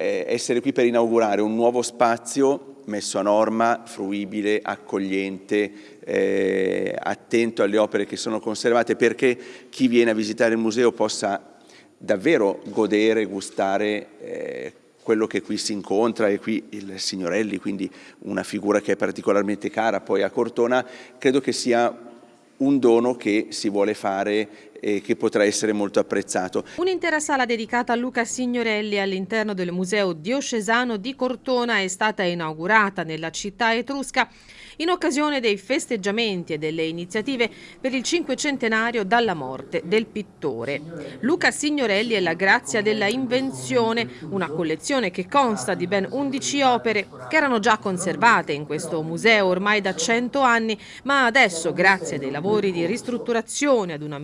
Eh, essere qui per inaugurare un nuovo spazio messo a norma, fruibile, accogliente, eh, attento alle opere che sono conservate perché chi viene a visitare il museo possa davvero godere, gustare eh, quello che qui si incontra e qui il Signorelli, quindi una figura che è particolarmente cara. Poi a Cortona, credo che sia un dono che si vuole fare e che potrà essere molto apprezzato. Un'intera sala dedicata a Luca Signorelli all'interno del Museo Diocesano di Cortona è stata inaugurata nella città etrusca in occasione dei festeggiamenti e delle iniziative per il cinquecentenario dalla morte del pittore. Luca Signorelli è la grazia della invenzione, una collezione che consta di ben 11 opere che erano già conservate in questo museo ormai da 100 anni, ma adesso, grazie ai lavori di ristrutturazione ad una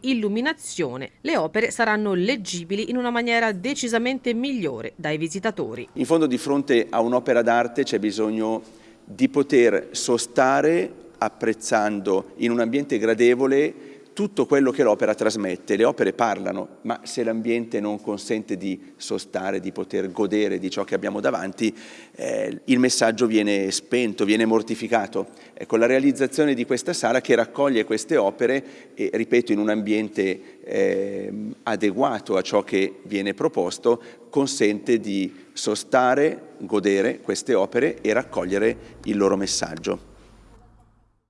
illuminazione, le opere saranno leggibili in una maniera decisamente migliore dai visitatori. In fondo di fronte a un'opera d'arte c'è bisogno di poter sostare apprezzando in un ambiente gradevole tutto quello che l'opera trasmette. Le opere parlano, ma se l'ambiente non consente di sostare, di poter godere di ciò che abbiamo davanti, eh, il messaggio viene spento, viene mortificato. Ecco, la realizzazione di questa sala che raccoglie queste opere e, ripeto, in un ambiente eh, adeguato a ciò che viene proposto, consente di sostare, godere queste opere e raccogliere il loro messaggio.